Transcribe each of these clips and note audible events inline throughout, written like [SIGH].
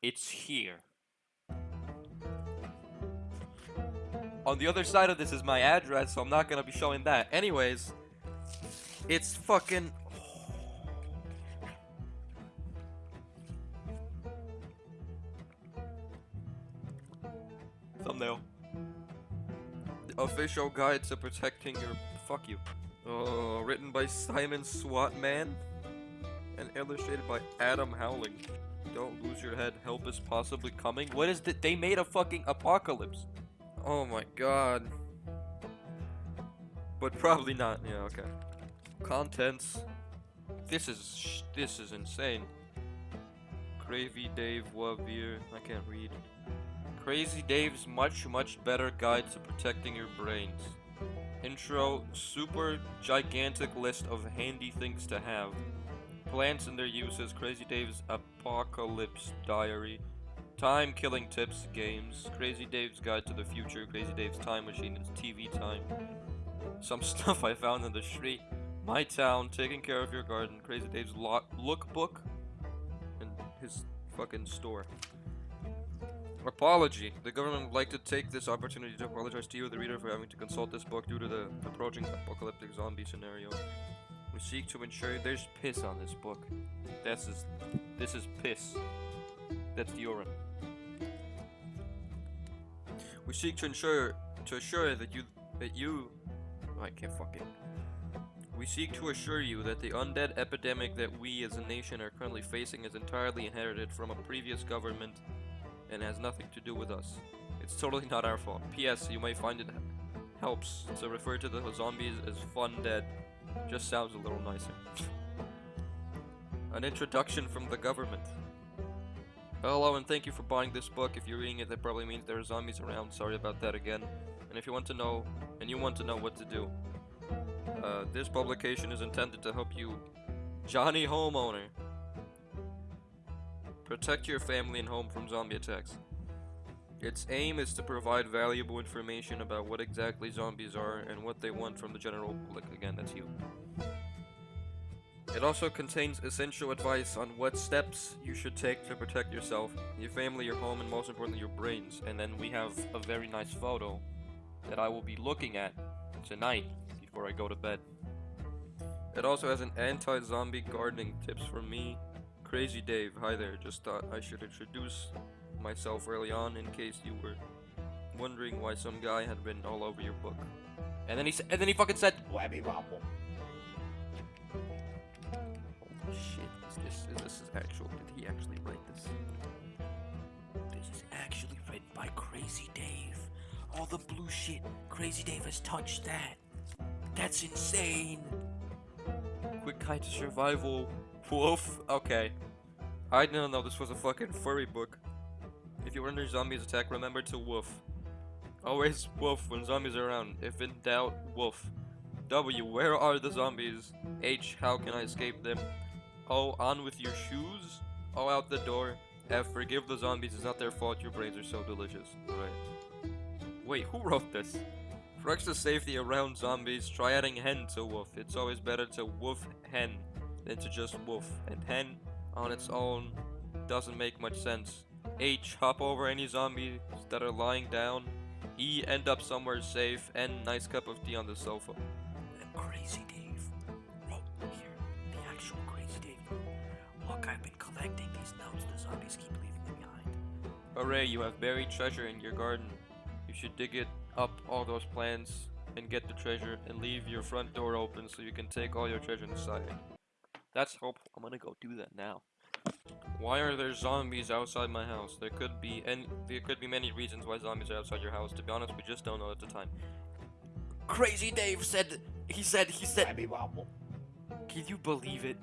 It's here. On the other side of this is my address, so I'm not gonna be showing that. Anyways, it's fucking. Thumbnail. Official guide to protecting your. Fuck you. Oh, written by Simon Swatman and illustrated by Adam Howling. Don't lose your head. Help is possibly coming. What is that? They made a fucking apocalypse. Oh my god. But probably not. Yeah, okay. Contents. This is this is insane. Cravy Dave Wavir. I can't read. Crazy Dave's much much better guide to protecting your brains. Intro. Super gigantic list of handy things to have. Plants and their uses. Crazy Dave's Apocalypse Diary. Time killing tips, games, Crazy Dave's Guide to the Future, Crazy Dave's Time Machine, it's TV time. Some [LAUGHS] stuff I found in the street, My Town, Taking Care of Your Garden, Crazy Dave's lo Lookbook, and his fucking store. Apology. The government would like to take this opportunity to apologize to you, the reader, for having to consult this book due to the approaching apocalyptic zombie scenario. We seek to ensure there's piss on this book. This is this is piss. That's the urine. We seek to ensure to assure that you that you oh, I can't fucking we seek to assure you that the undead epidemic that we as a nation are currently facing is entirely inherited from a previous government and has nothing to do with us. It's totally not our fault. P.S. You might find it helps to refer to the zombies as fun dead. Just sounds a little nicer. An introduction from the government. Hello and thank you for buying this book. If you're reading it, that probably means there are zombies around. Sorry about that again. And if you want to know, and you want to know what to do, uh, this publication is intended to help you, Johnny Homeowner, protect your family and home from zombie attacks. Its aim is to provide valuable information about what exactly zombies are and what they want from the general public. Again, that's you. It also contains essential advice on what steps you should take to protect yourself, your family, your home, and most importantly, your brains. And then we have a very nice photo that I will be looking at tonight before I go to bed. It also has an anti-zombie gardening tips from me, Crazy Dave. Hi there, just thought I should introduce myself early on in case you were wondering why some guy had been all over your book. And then he said, and then he fucking said, Webby Wobble. Holy oh, shit, is this, is this is actual, did he actually write this? This is actually written by Crazy Dave. All the blue shit, Crazy Dave has touched that. That's insane. Quick guide to survival. Woof. Okay. I didn't know this was a fucking furry book. If you wonder zombies attack, remember to woof. Always woof when zombies are around. If in doubt, woof. W, where are the zombies? H, how can I escape them? O, on with your shoes? O, out the door. F, forgive the zombies, it's not their fault, your brains are so delicious. Right. Wait, who wrote this? For extra safety around zombies, try adding hen to woof. It's always better to woof hen than to just woof. And hen on its own doesn't make much sense. H, hop over any zombies that are lying down. E, end up somewhere safe. N, nice cup of tea on the sofa. And Crazy Dave wrote here, the actual Crazy Dave. Look, I've been collecting these notes. The zombies keep leaving them behind. Hooray, you have buried treasure in your garden. You should dig it up all those plants and get the treasure and leave your front door open so you can take all your treasure inside. That's hope. I'm gonna go do that now. Why are there zombies outside my house? There could be any there could be many reasons why zombies are outside your house. To be honest, we just don't know at the time. Crazy Dave said he said he said Webby Wobble. Can you believe it?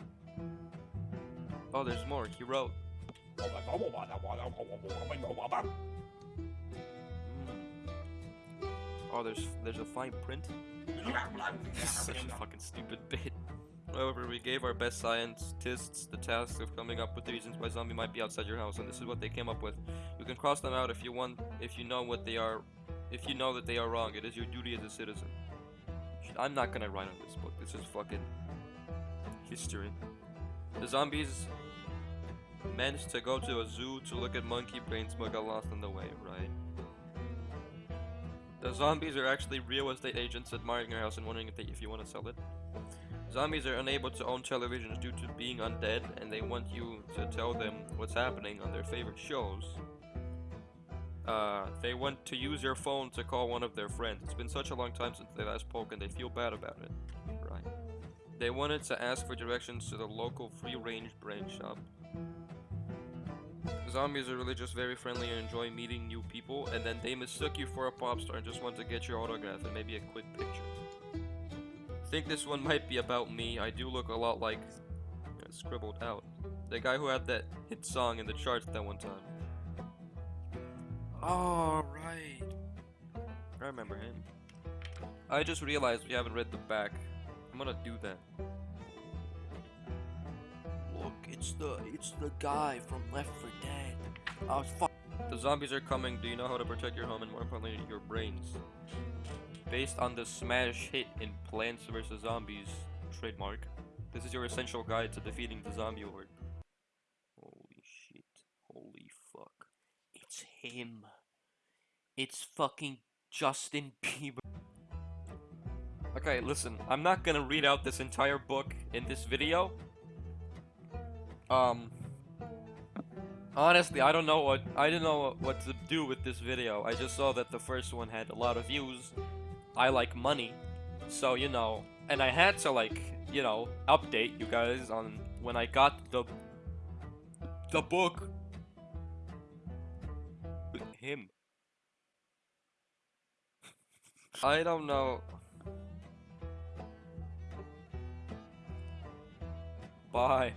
Oh, there's more. He wrote. Oh, hmm. oh there's there's a fine print. [LAUGHS] Such a fucking stupid bit. However, we gave our best scientists the task of coming up with the reasons why zombie might be outside your house, and this is what they came up with. You can cross them out if you want, if you know what they are, if you know that they are wrong. It is your duty as a citizen. I'm not gonna write on this book. This is fucking history. The zombies meant to go to a zoo to look at monkey brains but got lost on the way, right? The zombies are actually real estate agents admiring your house and wondering if, they, if you want to sell it. Zombies are unable to own televisions due to being undead, and they want you to tell them what's happening on their favorite shows. Uh, they want to use your phone to call one of their friends. It's been such a long time since they last spoke, and they feel bad about it. Right. They wanted to ask for directions to the local free-range brain shop. Zombies are really just very friendly and enjoy meeting new people, and then they mistook you for a pop star and just want to get your autograph and maybe a quick picture. Think this one might be about me. I do look a lot like scribbled out. The guy who had that hit song in the charts that one time. All right. I remember him. I just realized we haven't read the back. I'm gonna do that. Look, it's the it's the guy from Left 4 Dead. I was The zombies are coming. Do you know how to protect your home and more importantly, your brains? Based on the smash hit in Plants vs. Zombies trademark, this is your essential guide to defeating the zombie horde. Holy shit. Holy fuck. It's him. It's fucking Justin Bieber. Okay, listen, I'm not gonna read out this entire book in this video. Um, honestly, I don't know what I didn't know what to do with this video. I just saw that the first one had a lot of views. I like money, so you know, and I had to like, you know, update you guys on when I got the the book him. I don't know. Bye.